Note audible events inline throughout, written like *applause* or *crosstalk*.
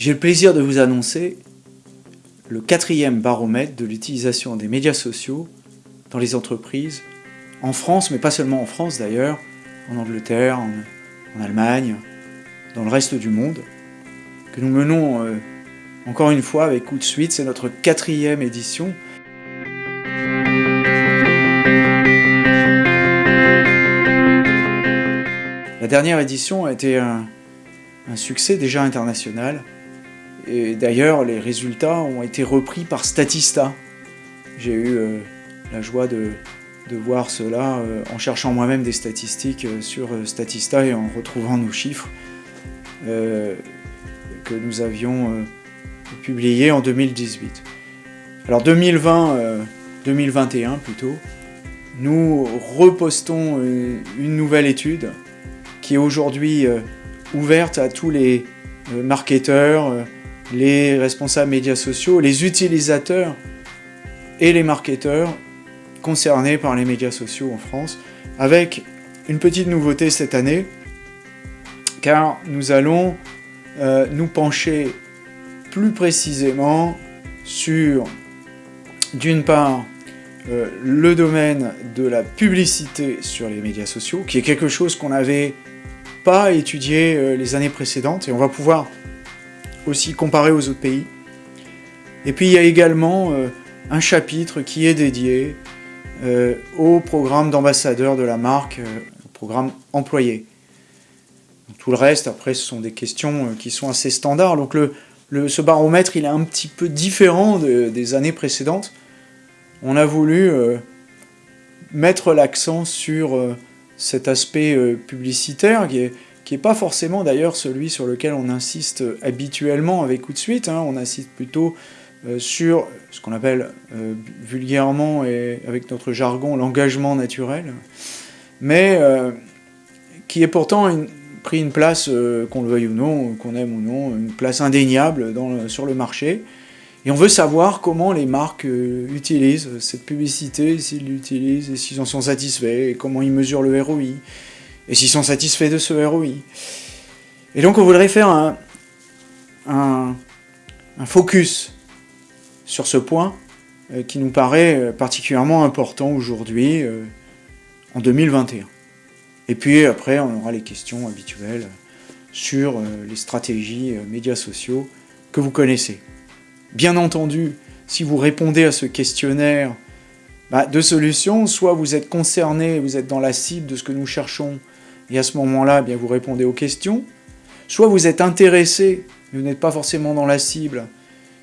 J'ai le plaisir de vous annoncer le quatrième baromètre de l'utilisation des médias sociaux dans les entreprises, en France, mais pas seulement en France d'ailleurs, en Angleterre, en, Allemagne, dans le reste du monde, que nous menons euh, encore une fois avec coup de suite, c'est notre quatrième édition. La dernière édition a été un succès déjà international, et d'ailleurs les résultats ont été repris par Statista. J'ai eu euh, la joie de, voir cela euh, en cherchant moi-même des statistiques euh, sur Statista et en retrouvant nos chiffres que nous avions publiés en 2018. Alors 2020, 2021 plutôt, nous repostons une nouvelle étude qui est aujourd'hui ouverte à tous les marketeurs, les responsables médias sociaux, les utilisateurs et les marketeurs concernés par les médias sociaux en France, avec une petite nouveauté cette année, car nous allons euh, nous pencher plus précisément sur, d'une part, euh, le domaine de la publicité sur les médias sociaux, qui est quelque chose qu'on n'avait pas étudié euh, les années précédentes, et on va pouvoir aussi comparé aux autres pays. Et puis il y a également euh, un chapitre qui est dédié euh, au programme d'ambassadeur de la marque, euh, au programme employé. Tout le reste, après, ce sont des questions qui sont assez standards. Donc le, ce baromètre, il est un petit peu différent des années précédentes. On a voulu mettre l'accent sur cet aspect publicitaire qui est, qui n'est pas forcément d'ailleurs celui sur lequel on insiste habituellement avec coup de suite, hein. on insiste plutôt euh, sur ce qu'on appelle euh, vulgairement et avec notre jargon l'engagement naturel, mais euh, qui est pourtant pris une place, qu'on le veuille ou non, qu'on aime ou non, une place indéniable sur le marché, et on veut savoir comment les marques utilisent cette publicité, s'ils l'utilisent, et s'ils en sont satisfaits, et comment ils mesurent le ROI, et s'ils sont satisfaits de ce ROI. Et donc on voudrait faire un, focus sur ce point euh, qui nous paraît euh, particulièrement important aujourd'hui, euh, en 2021. Et puis après, on aura les questions habituelles sur les stratégies médias sociaux que vous connaissez. Bien entendu, si vous répondez à ce questionnaire, bah, deux solutions, soit vous êtes concerné, vous êtes dans la cible de ce que nous cherchons et à ce moment-là, eh vous répondez aux questions. Soit vous êtes intéressé, mais vous n'êtes pas forcément dans la cible,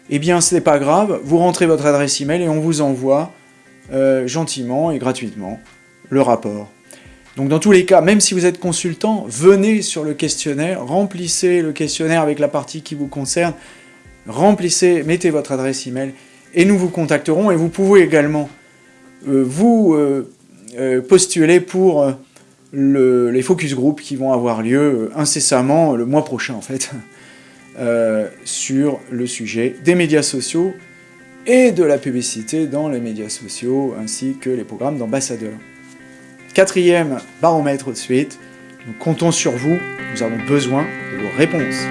eh bien ce n'est pas grave, vous rentrez votre adresse email et on vous envoie euh, gentiment et gratuitement le rapport. Donc dans tous les cas, même si vous êtes consultant, venez sur le questionnaire, remplissez le questionnaire avec la partie qui vous concerne, remplissez, mettez votre adresse email et nous vous contacterons et vous pouvez également vous euh, postuler pour les focus group qui vont avoir lieu euh, incessamment, le mois prochain en fait, *laughs* euh, sur le sujet des médias sociaux et de la publicité dans les médias sociaux, ainsi que les programmes d'ambassadeurs. Quatrième baromètre de suite, nous comptons sur vous, nous avons besoin de vos réponses.